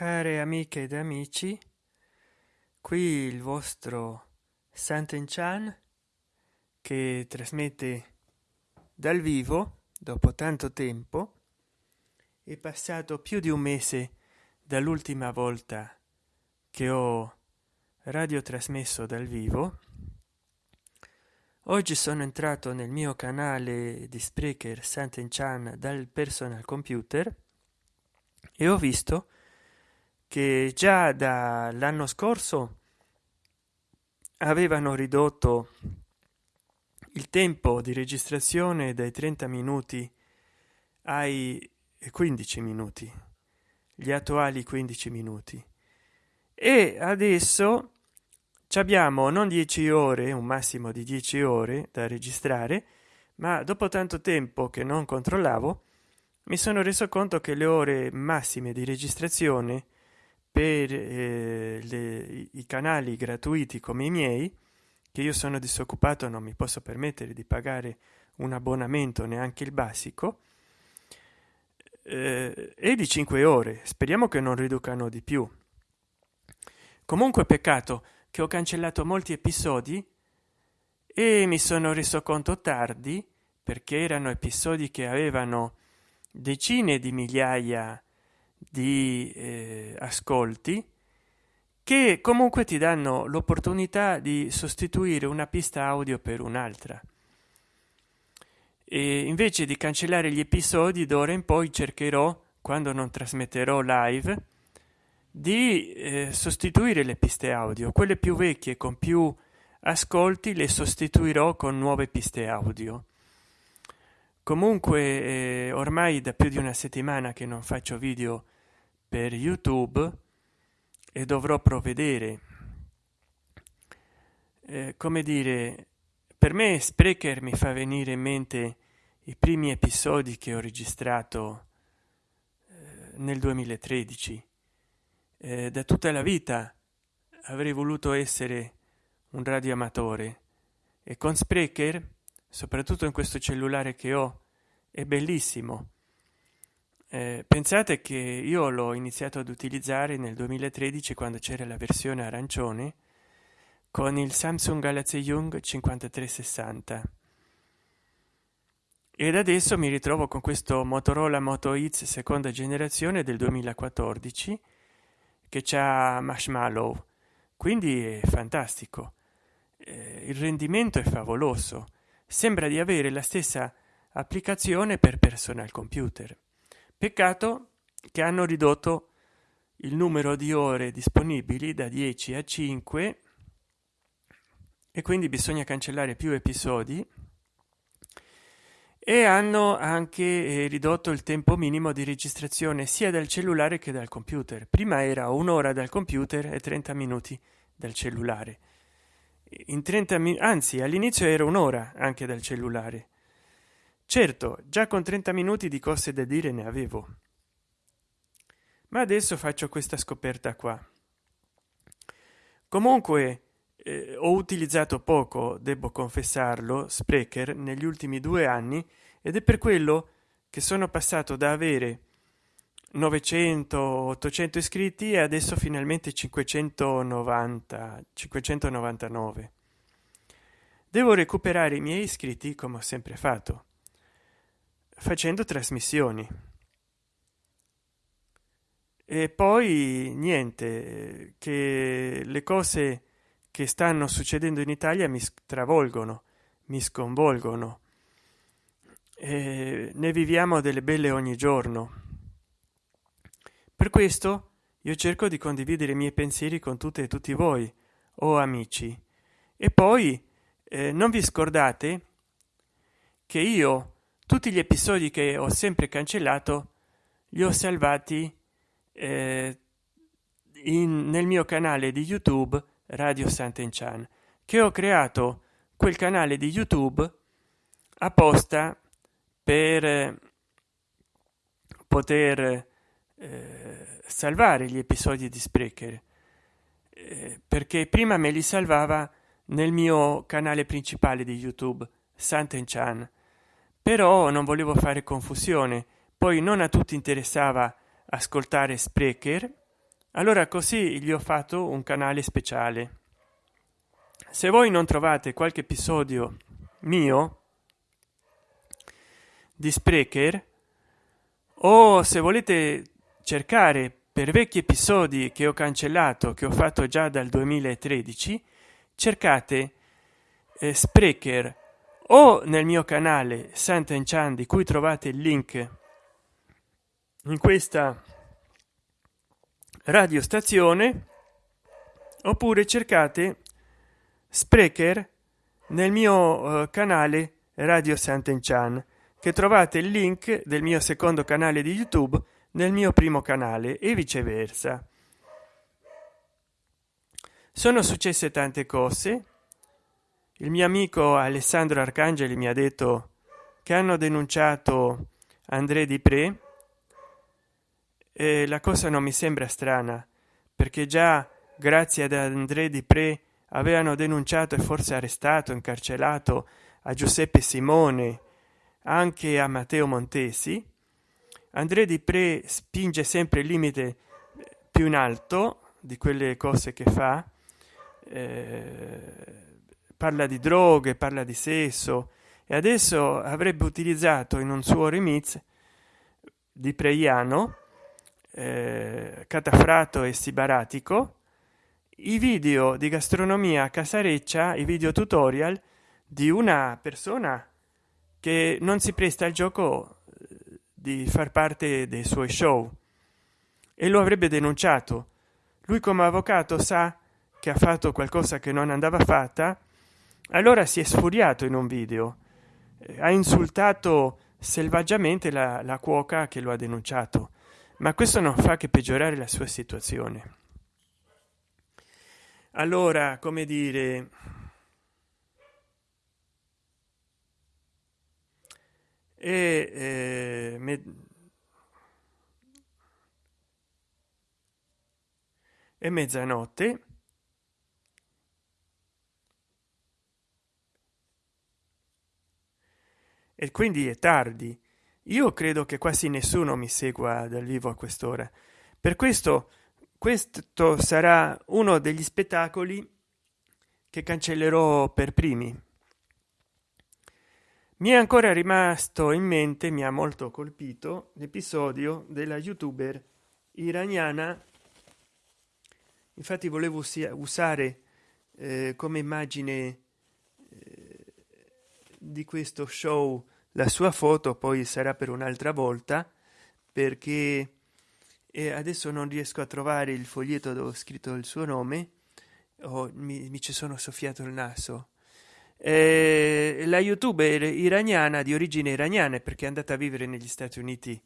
care amiche ed amici qui il vostro santen chan che trasmette dal vivo dopo tanto tempo è passato più di un mese dall'ultima volta che ho radio trasmesso dal vivo. Oggi sono entrato nel mio canale di sprecher santen chan dal personal computer e ho visto che già dall'anno scorso avevano ridotto il tempo di registrazione dai 30 minuti ai 15 minuti gli attuali 15 minuti. E adesso abbiamo non 10 ore un massimo di 10 ore da registrare ma dopo tanto tempo che non controllavo mi sono reso conto che le ore massime di registrazione per eh, le, i canali gratuiti come i miei che io sono disoccupato non mi posso permettere di pagare un abbonamento neanche il basico eh, e di 5 ore. Speriamo che non riducano di più. Comunque peccato che ho cancellato molti episodi e mi sono reso conto tardi perché erano episodi che avevano decine di migliaia di eh, ascolti che comunque ti danno l'opportunità di sostituire una pista audio per un'altra. E invece di cancellare gli episodi d'ora in poi cercherò quando non trasmetterò live di eh, sostituire le piste audio. Quelle più vecchie con più ascolti le sostituirò con nuove piste audio. Comunque eh, ormai da più di una settimana che non faccio video per youtube e dovrò provvedere. Eh, come dire per me sprecher mi fa venire in mente i primi episodi che ho registrato eh, nel 2013 eh, da tutta la vita avrei voluto essere un radioamatore e con sprecher soprattutto in questo cellulare che ho è bellissimo eh, pensate che io l'ho iniziato ad utilizzare nel 2013 quando c'era la versione arancione con il samsung galaxy young 5360 ed adesso mi ritrovo con questo motorola moto X seconda generazione del 2014 che c'ha marshmallow. Quindi è fantastico. Eh, il rendimento è favoloso. Sembra di avere la stessa applicazione per personal computer peccato che hanno ridotto il numero di ore disponibili da 10 a 5 e quindi bisogna cancellare più episodi e hanno anche eh, ridotto il tempo minimo di registrazione sia dal cellulare che dal computer. Prima era un'ora dal computer e 30 minuti dal cellulare. In 30 minuti anzi all'inizio era un'ora anche dal cellulare certo già con 30 minuti di cose da dire ne avevo. Ma adesso faccio questa scoperta qua. Comunque eh, ho utilizzato poco devo confessarlo sprecher negli ultimi due anni ed è per quello che sono passato da avere 900 800 iscritti e adesso finalmente 590 599 devo recuperare i miei iscritti come ho sempre fatto facendo trasmissioni. E poi niente che le cose che stanno succedendo in italia mi stravolgono mi sconvolgono. E ne viviamo delle belle ogni giorno. Per questo io cerco di condividere i miei pensieri con tutte e tutti voi o oh amici. E poi eh, non vi scordate che io tutti gli episodi che ho sempre cancellato li ho salvati eh, in, nel mio canale di youtube radio Sant'Enchan che ho creato quel canale di youtube apposta per eh, poter eh, salvare gli episodi di sprecher eh, perché prima me li salvava nel mio canale principale di youtube santen chan però non volevo fare confusione poi non a tutti interessava ascoltare sprecher allora così gli ho fatto un canale speciale. Se voi non trovate qualche episodio mio di sprecher o se volete cercare per vecchi episodi che ho cancellato che ho fatto già dal 2013 cercate eh, sprecher o nel mio canale Sant'Enchan di cui trovate il link in questa radiostazione oppure cercate sprecher nel mio uh, canale radio Sant'Enchan che trovate il link del mio secondo canale di youtube nel mio primo canale e viceversa. Sono successe tante cose il mio amico alessandro arcangeli mi ha detto che hanno denunciato andré di pre e la cosa non mi sembra strana perché già grazie ad andré di pre avevano denunciato e forse arrestato incarcerato a giuseppe simone anche a matteo montesi. André di pre spinge sempre il limite più in alto di quelle cose che fa eh, parla di droghe parla di sesso e adesso avrebbe utilizzato in un suo remix di preiano eh, catafrato e sibaratico i video di gastronomia casareccia i video tutorial di una persona che non si presta al gioco eh, di far parte dei suoi show. E lo avrebbe denunciato. Lui come avvocato sa che ha fatto qualcosa che non andava fatta allora si è sfuriato in un video. Ha insultato selvaggiamente la, la cuoca che lo ha denunciato. Ma questo non fa che peggiorare la sua situazione. Allora come dire? E eh, me, è mezzanotte e quindi è tardi. Io credo che quasi nessuno mi segua dal vivo a quest'ora. Per questo questo sarà uno degli spettacoli che cancellerò per primi. Mi è ancora rimasto in mente mi ha molto colpito l'episodio della youtuber iraniana. Infatti volevo usare eh, come immagine di questo show la sua foto poi sarà per un'altra volta perché adesso non riesco a trovare il foglietto dove ho scritto il suo nome oh, mi, mi ci sono soffiato il naso. Eh, la youtuber iraniana di origine iraniana perché è andata a vivere negli stati uniti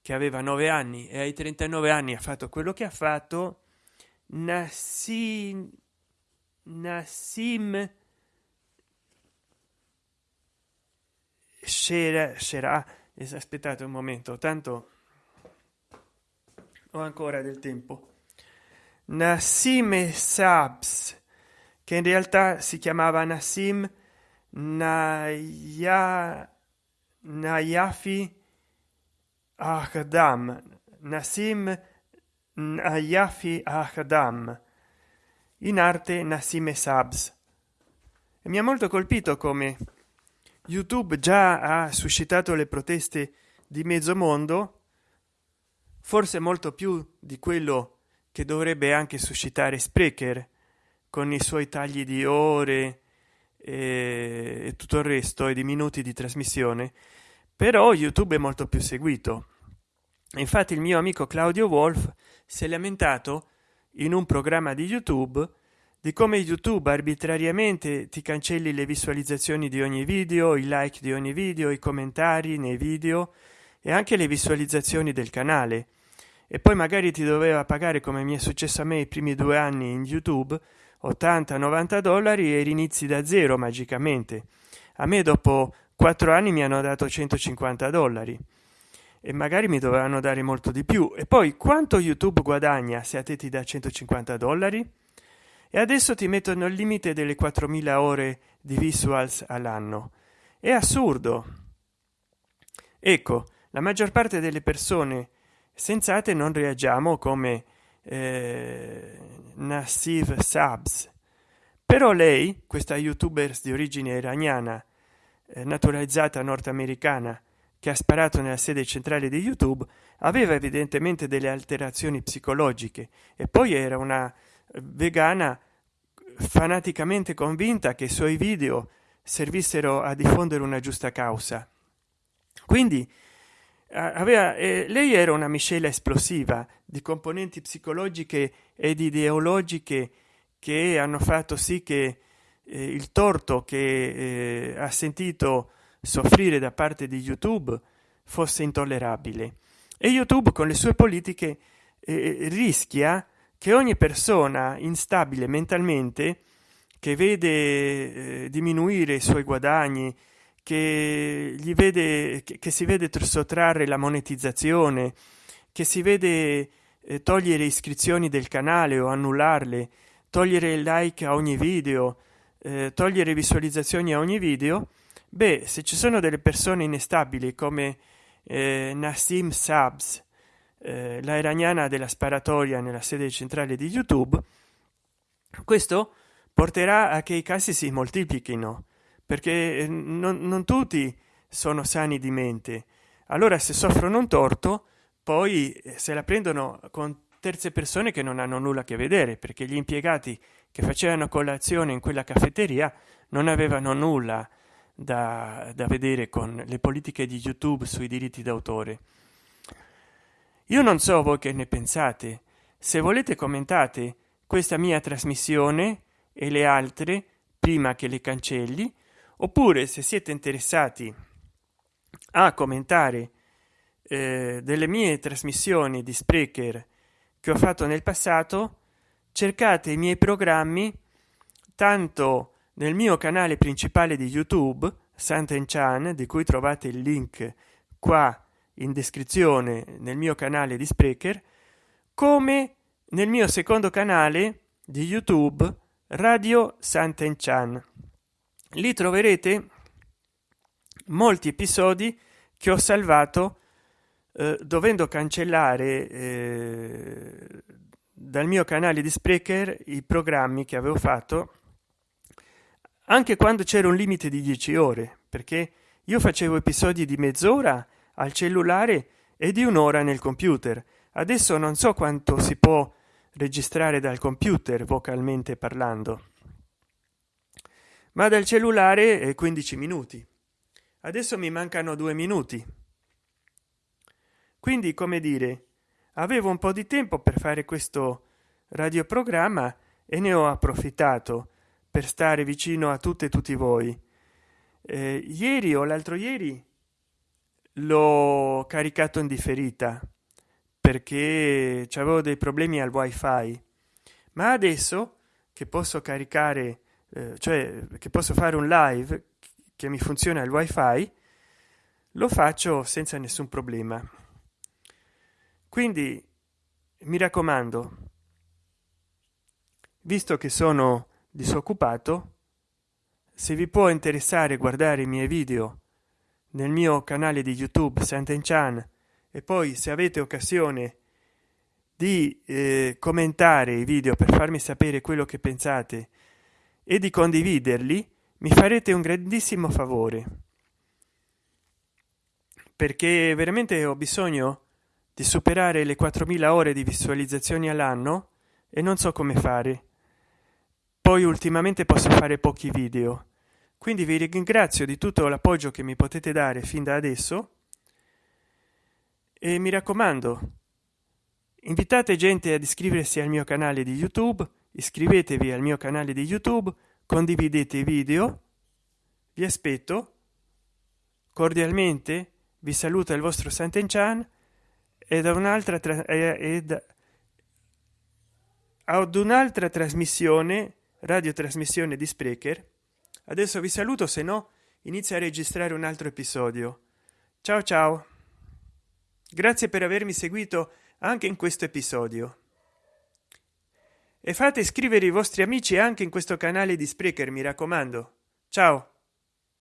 che aveva nove anni e ai 39 anni ha fatto quello che ha fatto. Nassim nassim c'era c'era aspettate un momento. Tanto ho ancora del tempo. Nassim Sabs che in realtà si chiamava Nassim Naya Nayafi Ahdam Nassim Nayafi Ahdam in arte Nassim Sabs. Mi ha molto colpito come youtube già ha suscitato le proteste di mezzo mondo forse molto più di quello che dovrebbe anche suscitare sprecher con i suoi tagli di ore e, tutto il resto e di minuti di trasmissione. Però youtube è molto più seguito. Infatti il mio amico claudio wolf si è lamentato in un programma di youtube di come youtube arbitrariamente ti cancelli le visualizzazioni di ogni video i like di ogni video i commentari nei video e anche le visualizzazioni del canale. E poi magari ti doveva pagare come mi è successo a me i primi due anni in youtube 80 90 dollari e rinizi da zero magicamente. A me dopo quattro anni mi hanno dato 150 dollari. E magari mi dovranno dare molto di più. E poi quanto youtube guadagna se a te ti dà 150 dollari e adesso ti mettono il limite delle 4000 ore di visuals all'anno. È assurdo. Ecco la maggior parte delle persone sensate non reagiamo come eh, Nassiv Sabs però lei questa youtuber di origine iraniana eh, naturalizzata nordamericana che ha sparato nella sede centrale di youtube aveva evidentemente delle alterazioni psicologiche e poi era una vegana fanaticamente convinta che i suoi video servissero a diffondere una giusta causa. Quindi aveva eh, lei era una miscela esplosiva di componenti psicologiche ed ideologiche che hanno fatto sì che eh, il torto che eh, ha sentito soffrire da parte di youtube fosse intollerabile. E youtube con le sue politiche eh, rischia che ogni persona instabile mentalmente che vede eh, diminuire i suoi guadagni che gli vede che, che si vede sottrarre la monetizzazione che si vede eh, togliere iscrizioni del canale o annullarle togliere il like a ogni video eh, togliere visualizzazioni a ogni video beh se ci sono delle persone inestabili come eh, nassim sabs eh, la iraniana della sparatoria nella sede centrale di youtube questo porterà a che i casi si moltiplichino perché eh, non, non tutti sono sani di mente. Allora se soffrono un torto poi eh, se la prendono con terze persone che non hanno nulla a che vedere perché gli impiegati che facevano colazione in quella caffetteria non avevano nulla da, da vedere con le politiche di youtube sui diritti d'autore io non so voi che ne pensate. Se volete commentate questa mia trasmissione e le altre prima che le cancelli oppure se siete interessati a commentare eh, delle mie trasmissioni di sprecher che ho fatto nel passato cercate i miei programmi tanto nel mio canale principale di youtube santen chan di cui trovate il link qua in descrizione nel mio canale di sprecher come nel mio secondo canale di youtube radio santen chan lì troverete molti episodi che ho salvato eh, dovendo cancellare eh, dal mio canale di sprecher i programmi che avevo fatto anche quando c'era un limite di 10 ore perché io facevo episodi di mezz'ora al cellulare e di un'ora nel computer. Adesso non so quanto si può registrare dal computer vocalmente parlando. Ma dal cellulare è 15 minuti. Adesso mi mancano due minuti. Quindi come dire avevo un po di tempo per fare questo radioprogramma e ne ho approfittato per stare vicino a tutte e tutti voi. Eh, ieri o l'altro ieri l'ho caricato in differita perché avevo dei problemi al wifi. Ma adesso che posso caricare eh, cioè che posso fare un live che mi funziona il wifi lo faccio senza nessun problema. Quindi mi raccomando visto che sono disoccupato se vi può interessare guardare i miei video nel mio canale di youtube santen chan e poi se avete occasione di eh, commentare i video per farmi sapere quello che pensate e di condividerli mi farete un grandissimo favore. Perché veramente ho bisogno di superare le 4000 ore di visualizzazioni all'anno e non so come fare. Poi ultimamente posso fare pochi video quindi vi ringrazio di tutto l'appoggio che mi potete dare fin da adesso. E mi raccomando invitate gente ad iscriversi al mio canale di youtube iscrivetevi al mio canale di youtube condividete i video. Vi aspetto. Cordialmente vi saluta il vostro santen chan e da un'altra ed ad un'altra trasmissione radiotrasmissione di sprecher adesso vi saluto se no inizia a registrare un altro episodio. Ciao ciao. Grazie per avermi seguito anche in questo episodio. E fate iscrivere i vostri amici anche in questo canale di sprecher mi raccomando. Ciao